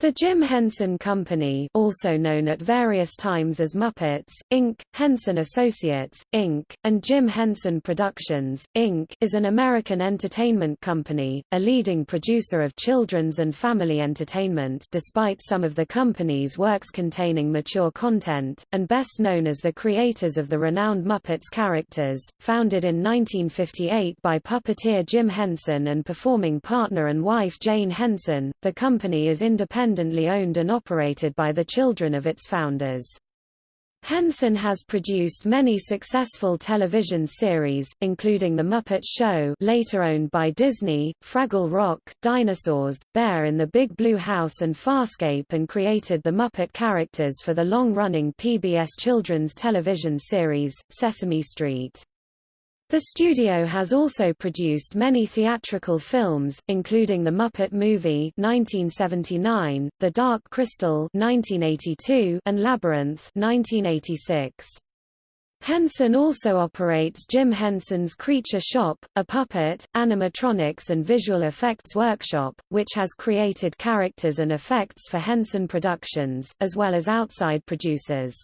The Jim Henson Company also known at various times as Muppets, Inc., Henson Associates, Inc., and Jim Henson Productions, Inc. is an American entertainment company, a leading producer of children's and family entertainment despite some of the company's works containing mature content, and best known as the creators of the renowned Muppets characters, founded in 1958 by puppeteer Jim Henson and performing partner and wife Jane Henson, the company is independent independently owned and operated by the children of its founders. Henson has produced many successful television series, including The Muppet Show later owned by Disney, Fraggle Rock, Dinosaurs, Bear in the Big Blue House and Farscape and created the Muppet characters for the long-running PBS children's television series, Sesame Street. The studio has also produced many theatrical films, including The Muppet Movie 1979, The Dark Crystal 1982, and Labyrinth 1986. Henson also operates Jim Henson's Creature Shop, a puppet, animatronics and visual effects workshop, which has created characters and effects for Henson Productions, as well as outside producers.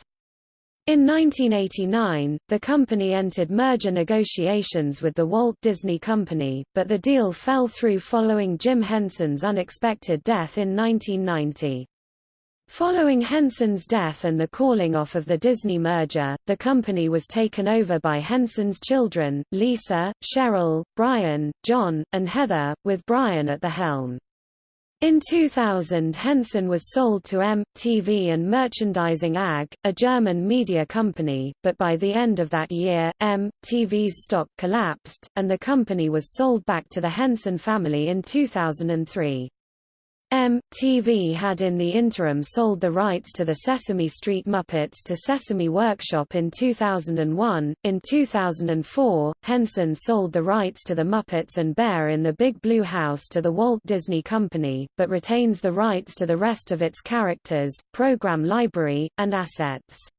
In 1989, the company entered merger negotiations with the Walt Disney Company, but the deal fell through following Jim Henson's unexpected death in 1990. Following Henson's death and the calling off of the Disney merger, the company was taken over by Henson's children, Lisa, Cheryl, Brian, John, and Heather, with Brian at the helm. In 2000 Henson was sold to EM.TV and Merchandising AG, a German media company, but by the end of that year, EM.TV's stock collapsed, and the company was sold back to the Henson family in 2003. MTV had in the interim sold the rights to the Sesame Street Muppets to Sesame Workshop in 2001. In 2004, Henson sold the rights to the Muppets and Bear in the Big Blue House to the Walt Disney Company, but retains the rights to the rest of its characters, program library, and assets.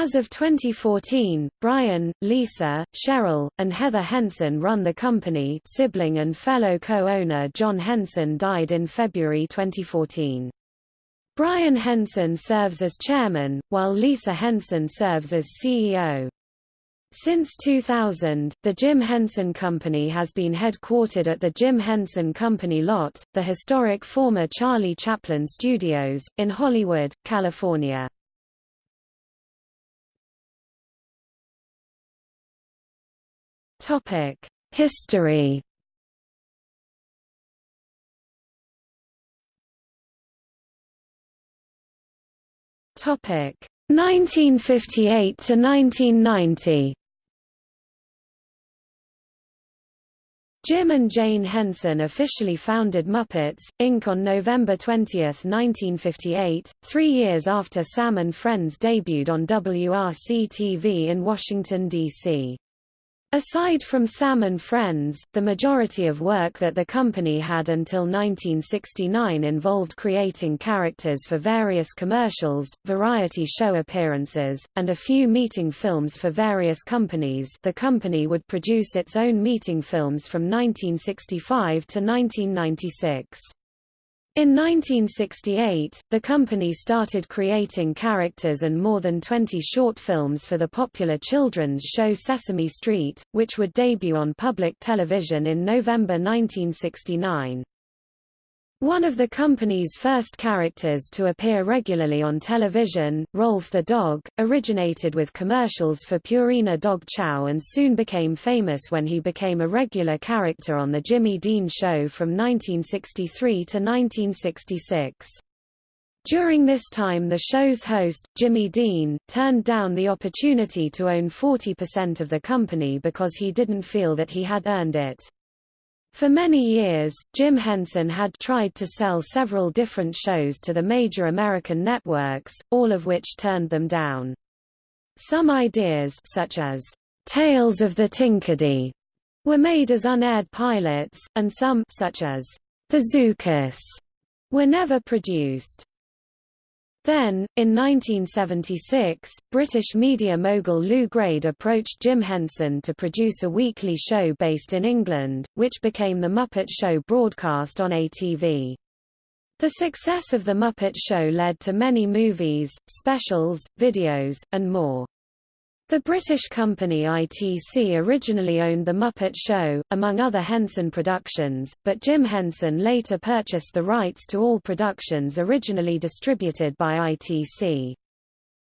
As of 2014, Brian, Lisa, Cheryl, and Heather Henson run the company sibling and fellow co-owner John Henson died in February 2014. Brian Henson serves as chairman, while Lisa Henson serves as CEO. Since 2000, the Jim Henson Company has been headquartered at the Jim Henson Company Lot, the historic former Charlie Chaplin Studios, in Hollywood, California. History. Topic: 1958 to 1990. Jim and Jane Henson officially founded Muppets, Inc. on November 20, 1958, three years after Sam and Friends debuted on WRC-TV in Washington, D.C. Aside from Sam and Friends, the majority of work that the company had until 1969 involved creating characters for various commercials, variety show appearances, and a few meeting films for various companies the company would produce its own meeting films from 1965 to 1996. In 1968, the company started creating characters and more than 20 short films for the popular children's show Sesame Street, which would debut on public television in November 1969. One of the company's first characters to appear regularly on television, Rowlf the dog, originated with commercials for Purina Dog Chow and soon became famous when he became a regular character on The Jimmy Dean Show from 1963 to 1966. During this time the show's host, Jimmy Dean, turned down the opportunity to own 40% of the company because he didn't feel that he had earned it. For many years, Jim Henson had tried to sell several different shows to the major American networks, all of which turned them down. Some ideas such as Tales of the Tinkerdee were made as unaired pilots, and some such as The Zoocus were never produced. Then, in 1976, British media mogul Lew Grade approached Jim Henson to produce a weekly show based in England, which became The Muppet Show broadcast on ATV. The success of The Muppet Show led to many movies, specials, videos, and more. The British company ITC originally owned The Muppet Show, among other Henson productions, but Jim Henson later purchased the rights to all productions originally distributed by ITC.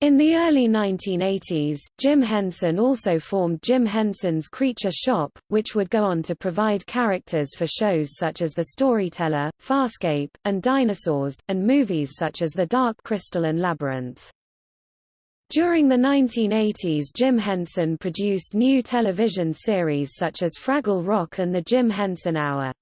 In the early 1980s, Jim Henson also formed Jim Henson's Creature Shop, which would go on to provide characters for shows such as The Storyteller, Farscape, and Dinosaurs, and movies such as The Dark Crystal and Labyrinth. During the 1980s Jim Henson produced new television series such as Fraggle Rock and The Jim Henson Hour.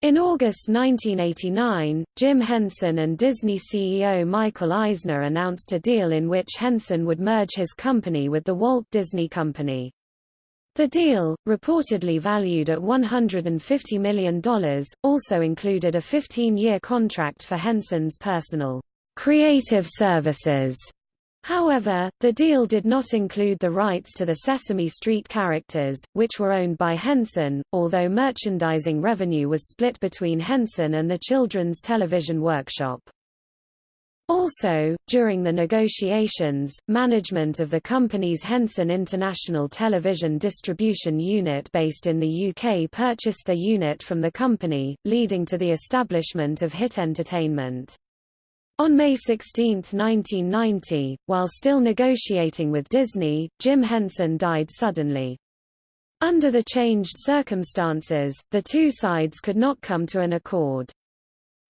In August 1989, Jim Henson and Disney CEO Michael Eisner announced a deal in which Henson would merge his company with the Walt Disney Company. The deal, reportedly valued at $150 million, also included a 15-year contract for Henson's personal creative services However, the deal did not include the rights to the Sesame Street characters, which were owned by Henson, although merchandising revenue was split between Henson and the Children's Television Workshop. Also, during the negotiations, management of the company's Henson International Television Distribution Unit based in the UK purchased the unit from the company, leading to the establishment of Hit Entertainment. On May 16, 1990, while still negotiating with Disney, Jim Henson died suddenly. Under the changed circumstances, the two sides could not come to an accord.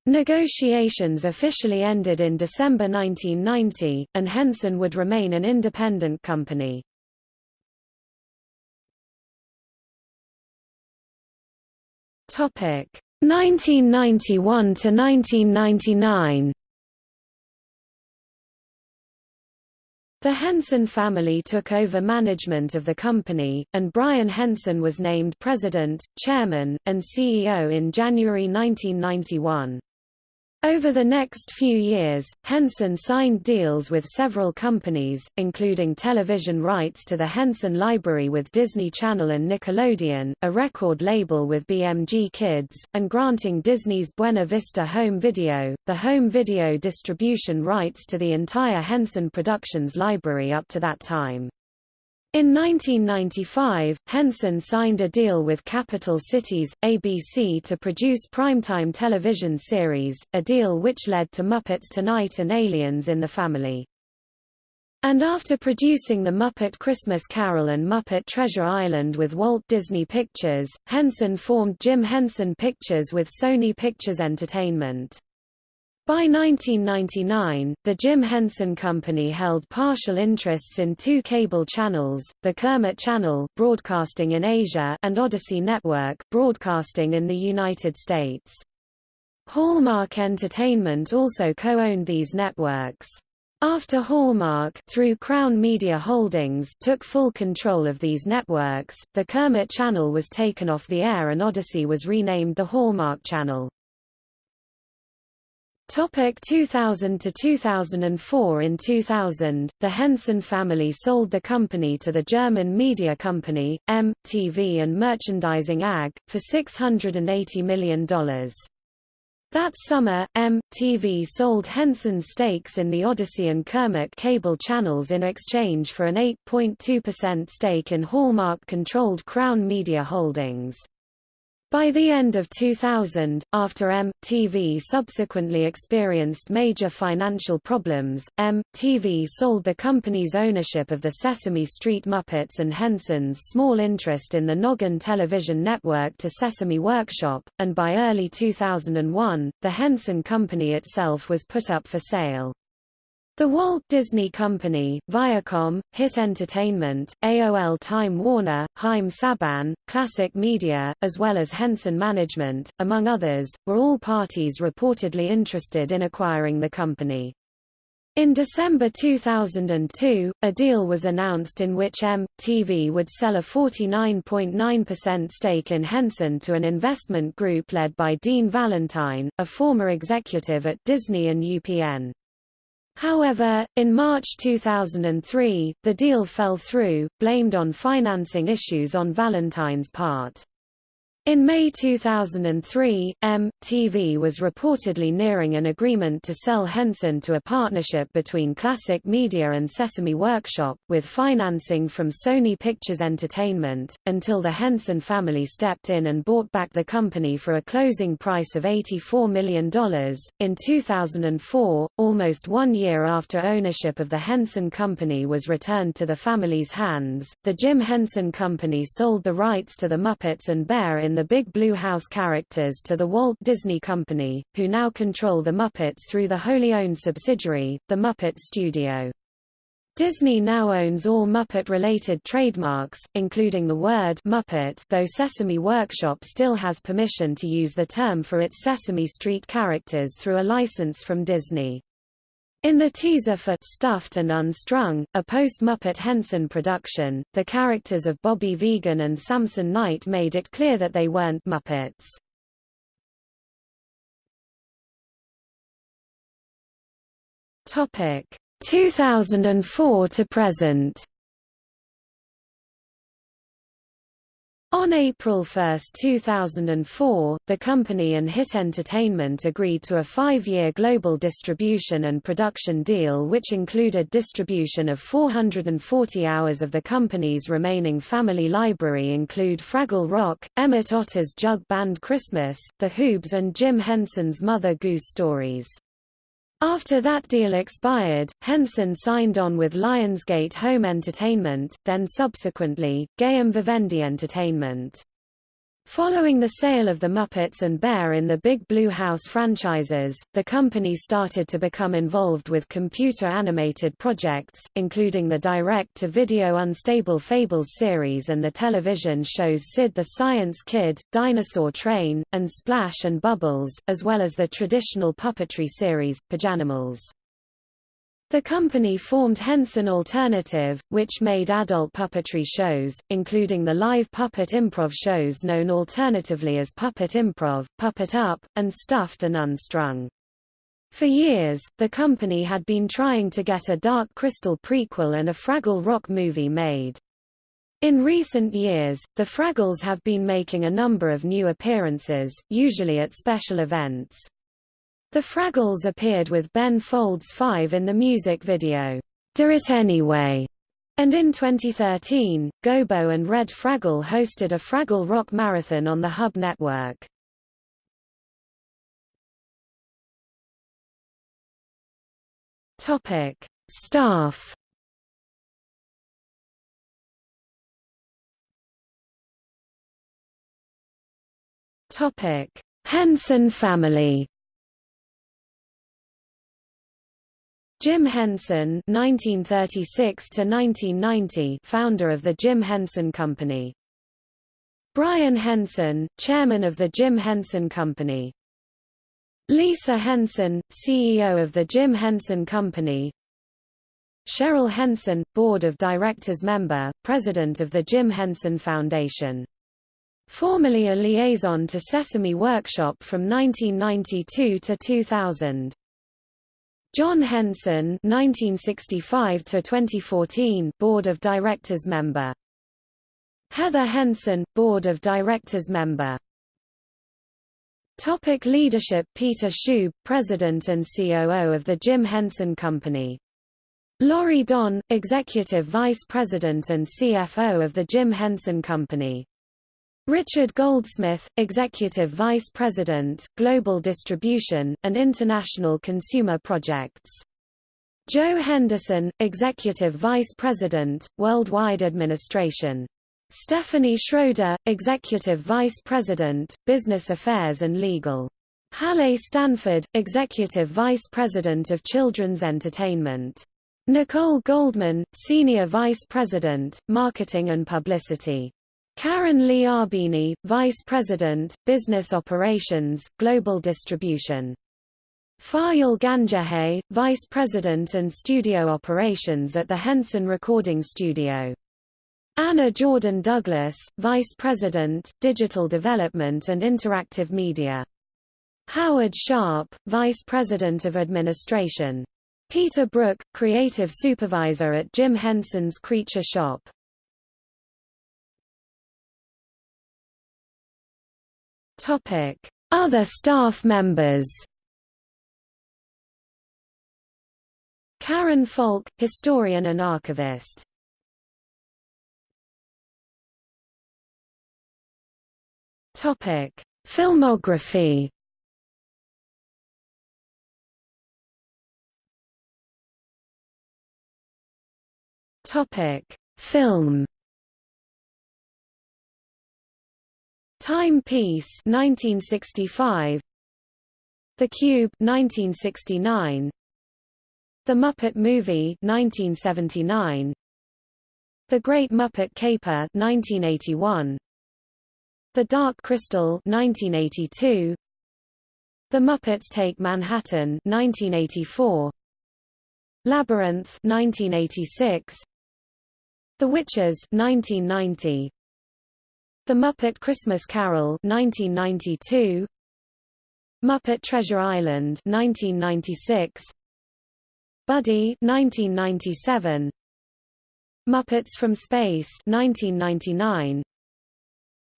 Negotiations officially ended in December 1990, and Henson would remain an independent company. Topic 1991 to 1999. The Henson family took over management of the company, and Brian Henson was named president, chairman, and CEO in January 1991. Over the next few years, Henson signed deals with several companies, including television rights to the Henson Library with Disney Channel and Nickelodeon, a record label with BMG Kids, and granting Disney's Buena Vista Home Video, the home video distribution rights to the entire Henson Productions library up to that time. In 1995, Henson signed a deal with Capital Cities, ABC to produce primetime television series, a deal which led to Muppets Tonight and Aliens in the Family. And after producing The Muppet Christmas Carol and Muppet Treasure Island with Walt Disney Pictures, Henson formed Jim Henson Pictures with Sony Pictures Entertainment. By 1999, the Jim Henson Company held partial interests in two cable channels, the Kermit Channel broadcasting in Asia and Odyssey Network broadcasting in the United States. Hallmark Entertainment also co-owned these networks. After Hallmark through Crown Media Holdings took full control of these networks, the Kermit Channel was taken off the air and Odyssey was renamed the Hallmark Channel. Topic 2000 to 2004 In 2000, the Henson family sold the company to the German media company, EM.TV and Merchandising AG, for $680 million. That summer, EM.TV sold Henson's stakes in the Odyssey and Kermit cable channels in exchange for an 8.2% stake in Hallmark-controlled Crown Media Holdings. By the end of 2000, after EM.TV subsequently experienced major financial problems, EM.TV sold the company's ownership of the Sesame Street Muppets and Henson's small interest in the Noggin television network to Sesame Workshop, and by early 2001, the Henson Company itself was put up for sale. The Walt Disney Company, Viacom, Hit Entertainment, AOL Time Warner, Haim Saban, Classic Media, as well as Henson Management, among others, were all parties reportedly interested in acquiring the company. In December 2002, a deal was announced in which M.TV would sell a 49.9% stake in Henson to an investment group led by Dean Valentine, a former executive at Disney and UPN. However, in March 2003, the deal fell through, blamed on financing issues on Valentine's part. In May 2003, MTV was reportedly nearing an agreement to sell Henson to a partnership between Classic Media and Sesame Workshop, with financing from Sony Pictures Entertainment, until the Henson family stepped in and bought back the company for a closing price of $84 million. In 2004, almost one year after ownership of the Henson Company was returned to the family's hands, the Jim Henson Company sold the rights to the Muppets and Bear in the Big Blue House characters to the Walt Disney Company, who now control the Muppets through the wholly owned subsidiary, the Muppet Studio. Disney now owns all Muppet-related trademarks, including the word Muppet though Sesame Workshop still has permission to use the term for its Sesame Street characters through a license from Disney. In the teaser for Stuffed and Unstrung, a post-Muppet Henson production, the characters of Bobby Vegan and Samson Knight made it clear that they weren't Muppets. Topic 2004 to present On April 1, 2004, the company and Hit Entertainment agreed to a five-year global distribution and production deal which included distribution of 440 hours of the company's remaining family library include Fraggle Rock, Emmett Otter's Jug Band Christmas, The Hoobs and Jim Henson's Mother Goose Stories. After that deal expired, Henson signed on with Lionsgate Home Entertainment, then subsequently, Gaiam Vivendi Entertainment. Following the sale of the Muppets and Bear in the Big Blue House franchises, the company started to become involved with computer-animated projects, including the direct-to-video Unstable Fables series and the television shows Sid the Science Kid, Dinosaur Train, and Splash and Bubbles, as well as the traditional puppetry series, Pajanimals. The company formed Henson Alternative, which made adult puppetry shows, including the live puppet improv shows known alternatively as Puppet Improv, Puppet Up, and Stuffed and Unstrung. For years, the company had been trying to get a Dark Crystal prequel and a Fraggle Rock movie made. In recent years, the Fraggles have been making a number of new appearances, usually at special events. The Fraggles appeared with Ben Folds 5 in the music video, Do It Anyway, and in 2013, Gobo and Red Fraggle hosted a Fraggle Rock Marathon on the Hub Network. Topic: Staff. Topic: Henson family. Jim Henson (1936–1990), founder of the Jim Henson Company. Brian Henson, chairman of the Jim Henson Company. Lisa Henson, CEO of the Jim Henson Company. Cheryl Henson, board of directors member, president of the Jim Henson Foundation. Formerly a liaison to Sesame Workshop from 1992 to 2000. John Henson (1965–2014), Board of Directors member Heather Henson Board of Directors member Topic leadership Peter Schube, President and COO of the Jim Henson Company. Laurie Don, Executive Vice President and CFO of the Jim Henson Company. Richard Goldsmith, Executive Vice President, Global Distribution, and International Consumer Projects. Joe Henderson, Executive Vice President, Worldwide Administration. Stephanie Schroeder, Executive Vice President, Business Affairs and Legal. Halle Stanford, Executive Vice President of Children's Entertainment. Nicole Goldman, Senior Vice President, Marketing and Publicity. Karen Lee Arbini, Vice President, Business Operations, Global Distribution. Fayal Ganjahe, Vice President and Studio Operations at the Henson Recording Studio. Anna Jordan Douglas, Vice President, Digital Development and Interactive Media. Howard Sharp, Vice President of Administration. Peter Brook, Creative Supervisor at Jim Henson's Creature Shop. Topic: Other staff members. Karen Falk, historian and archivist. Topic: Filmography. Topic: Film. Timepiece 1965 The Cube 1969 The Muppet Movie 1979 The Great Muppet Caper 1981 The Dark Crystal 1982 The Muppets Take Manhattan 1984 Labyrinth 1986 The Witches 1990 the Muppet Christmas Carol 1992 Muppet Treasure Island 1996 Buddy 1997 Muppets from Space 1999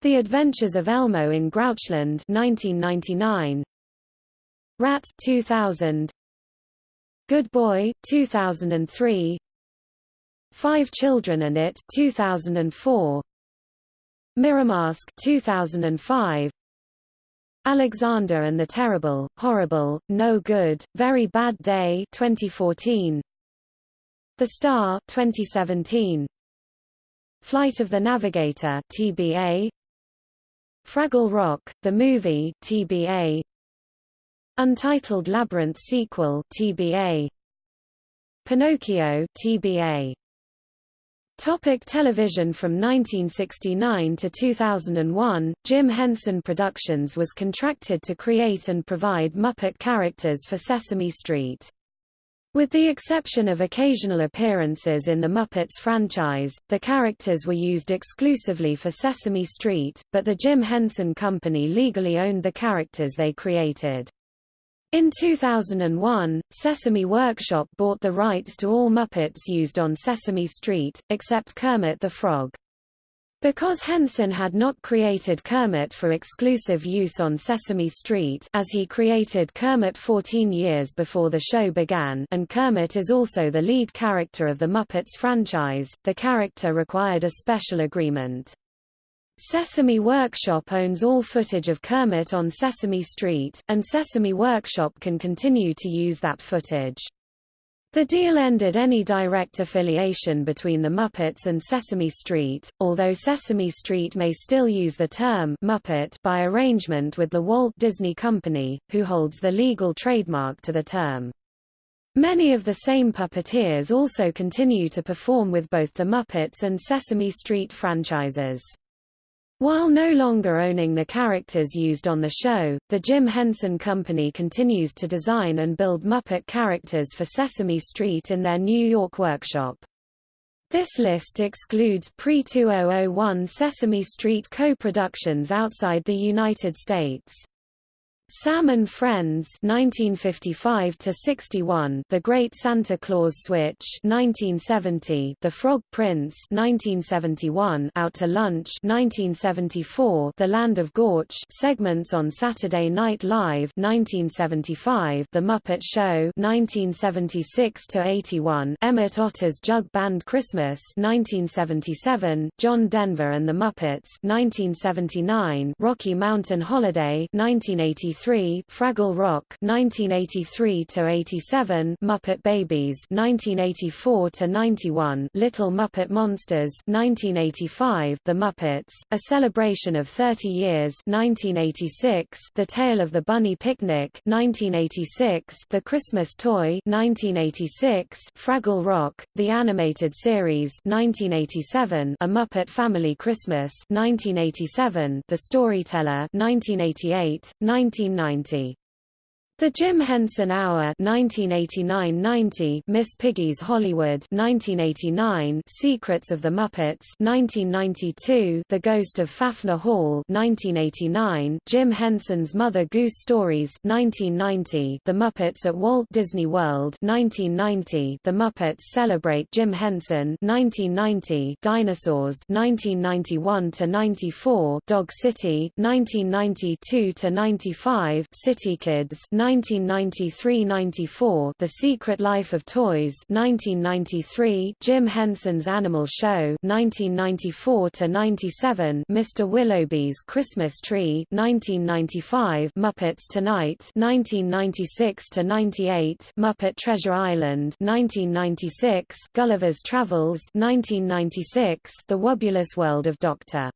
The Adventures of Elmo in Grouchland 1999 Rat 2000 Good Boy 2003 Five Children and It 2004 MirrorMask 2005 Alexander and the Terrible, Horrible, No Good, Very Bad Day 2014 The Star 2017 Flight of the Navigator TBA Fraggle Rock the movie TBA Untitled Labyrinth sequel TBA Pinocchio TBA Topic television From 1969 to 2001, Jim Henson Productions was contracted to create and provide Muppet characters for Sesame Street. With the exception of occasional appearances in the Muppets franchise, the characters were used exclusively for Sesame Street, but the Jim Henson Company legally owned the characters they created. In 2001, Sesame Workshop bought the rights to all Muppets used on Sesame Street, except Kermit the Frog. Because Henson had not created Kermit for exclusive use on Sesame Street as he created Kermit 14 years before the show began and Kermit is also the lead character of the Muppets franchise, the character required a special agreement. Sesame Workshop owns all footage of Kermit on Sesame Street, and Sesame Workshop can continue to use that footage. The deal ended any direct affiliation between the Muppets and Sesame Street, although Sesame Street may still use the term Muppet by arrangement with the Walt Disney Company, who holds the legal trademark to the term. Many of the same puppeteers also continue to perform with both the Muppets and Sesame Street franchises. While no longer owning the characters used on the show, the Jim Henson Company continues to design and build Muppet characters for Sesame Street in their New York workshop. This list excludes pre-2001 Sesame Street co-productions outside the United States. Sam and Friends 1955 to 61 The Great Santa Claus Switch 1970 The Frog Prince 1971 Out to Lunch 1974 The Land of Gorch segments on Saturday Night Live 1975 The Muppet Show 1976 to 81 Emmett Otter's Jug Band Christmas 1977 John Denver and the Muppets 1979 Rocky Mountain Holiday 1983 1983, Fraggle Rock 1983 to 87, Muppet Babies 1984 to 91, Little Muppet Monsters 1985, The Muppets: A Celebration of 30 Years 1986, The Tale of the Bunny Picnic 1986, The Christmas Toy 1986, Fraggle Rock: The Animated Series 1987, A Muppet Family Christmas 1987, The Storyteller 1988, 19 1990. The Jim Henson Hour 1989-90, Miss Piggy's Hollywood 1989, Secrets of the Muppets 1992, The Ghost of Faffner Hall 1989, Jim Henson's Mother Goose Stories 1990, The Muppets at Walt Disney World 1990, The Muppets Celebrate Jim Henson 1990, Dinosaurs 1991 to 94, Dog City 1992 to 95, City Kids 1993–94 The Secret Life of Toys 1993 Jim Henson's Animal Show 1994–97 Mr. Willoughby's Christmas Tree 1995 Muppets Tonight 1996–98 Muppet Treasure Island 1996 Gulliver's Travels 1996 The Wubbulous World of Dr.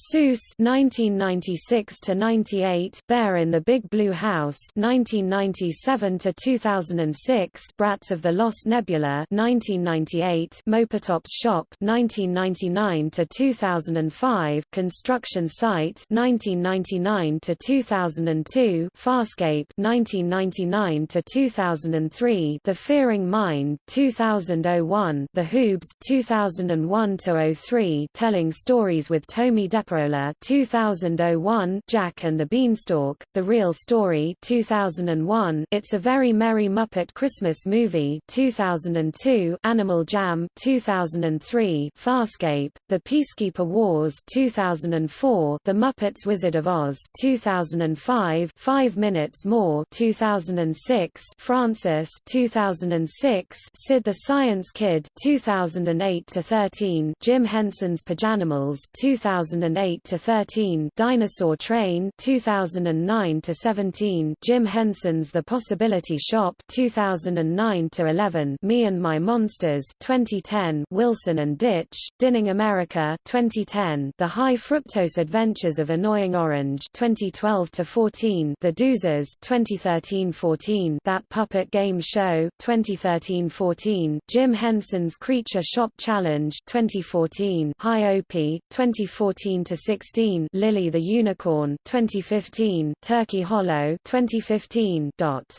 Seuss 1996 to 98 Bear in the Big Blue House 1997 to 2006 Brats of the Lost Nebula 1998 Mopatop's Shop 1999 to 2005 Construction Site 1999 to 2002 Farscape 1999 to 2003 The Fearing Mind 2001 The Hoobs 2001 to 03 Telling Stories with Tomie Depp 2001, Jack and the Beanstalk, The Real Story 2001, It's a Very Merry Muppet Christmas Movie 2002, Animal Jam 2003, Farscape, The Peacekeeper Wars 2004, The Muppets Wizard of Oz 2005, Five Minutes More 2006, Frances 2006, Sid the Science Kid 2008 to 13, Jim Henson's Pajanimals 2008 2008 to 13, Dinosaur Train 2009 to 17, Jim Henson's The Possibility Shop 2009 to 11, Me and My Monsters 2010, Wilson and Ditch, Digging America 2010, The High Fructose Adventures of Annoying Orange 2012 to 14, The Doozers 2013-14, That Puppet Game Show 2013-14, Jim Henson's Creature Shop Challenge 2014, Hi Opie 2014 to 16, Lily the Unicorn 2015, Turkey Hollow 2015. Dot.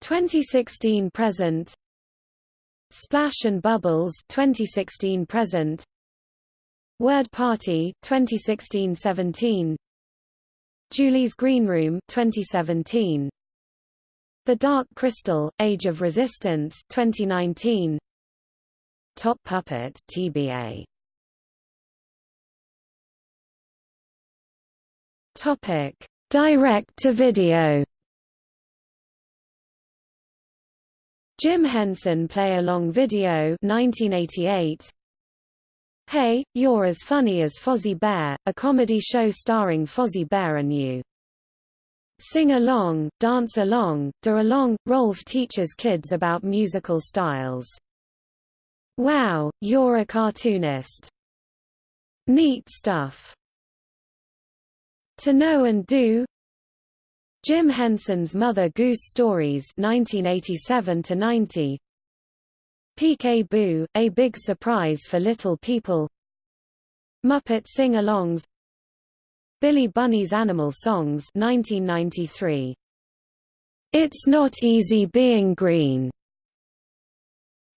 2016 present. Splash and Bubbles 2016 present. Word Party 2016-17 Julie's Green Room 2017 The Dark Crystal Age of Resistance 2019 Top Puppet TBA Topic: Direct-to-video. Jim Henson Play-Along Video 1988. Hey, You're as Funny as Fozzie Bear, a comedy show starring Fozzie Bear and you. Sing along, dance along, do along. Rowlf teaches kids about musical styles. Wow, you're a cartoonist. Neat stuff. To Know and Do. Jim Henson's Mother Goose Stories 1987-90 Peek-a-Boo, A Big Surprise for Little People. Muppet Sing-Alongs. Billy Bunny's Animal Songs 1993. It's Not Easy Being Green.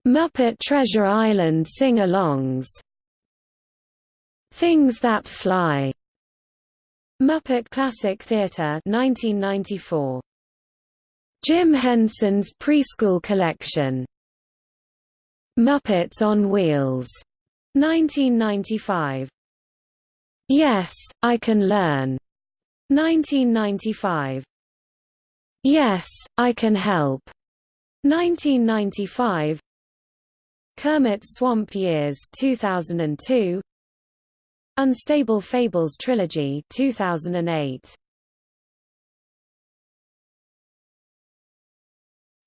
Muppet Treasure Island Sing-Alongs. Things That Fly Muppet Classic Theatre 1994. Jim Henson's Preschool Collection. Muppets on Wheels 1995. Yes, I Can Learn 1995. Yes, I Can Help 1995. Kermit's Swamp Years 2002 Unstable Fables Trilogy 2008.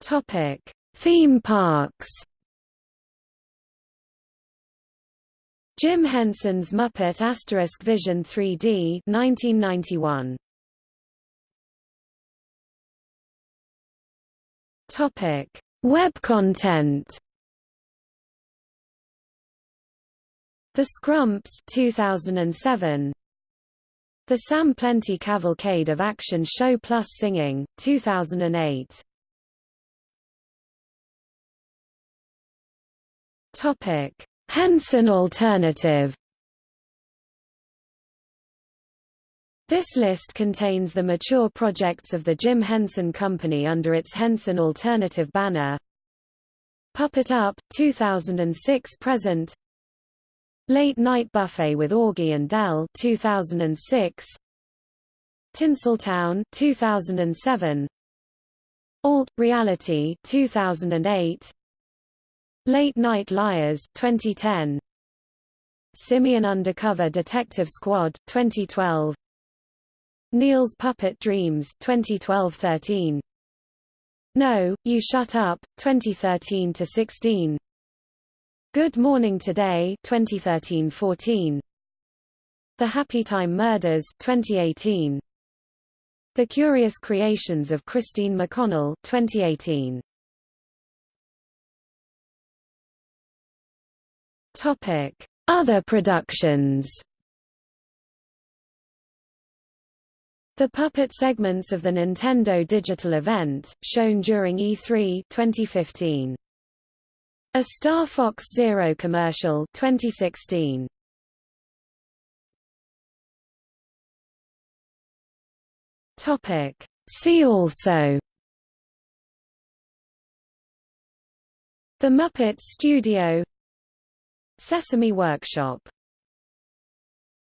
Topic: Theme parks. Jim Henson's Muppet Asterisk Vision 3D 1991. Topic: Web content. The Skrumps 2007 The Sam Plenty Cavalcade of Action Show Plus Singing, 2008. Topic: Henson Alternative. This list contains the mature projects of the Jim Henson Company under its Henson Alternative banner. Puppet Up 2006 present Late Night Buffet with Augie and Del 2006 Tinseltown 2007 Alt Reality 2008 Late Night Liars 2010 Simian Undercover Detective Squad 2012 Neil's Puppet Dreams 2012-13 No, You Shut Up 2013 to 16 Good Morning Today 2013-14 The Happy Time Murders 2018 The Curious Creations of Christine McConnell 2018 Topic. Other productions. The puppet segments of the Nintendo Digital event, shown during E3 2015 a Star Fox Zero commercial 2016. Topic. See also. The Muppets Studio. Sesame Workshop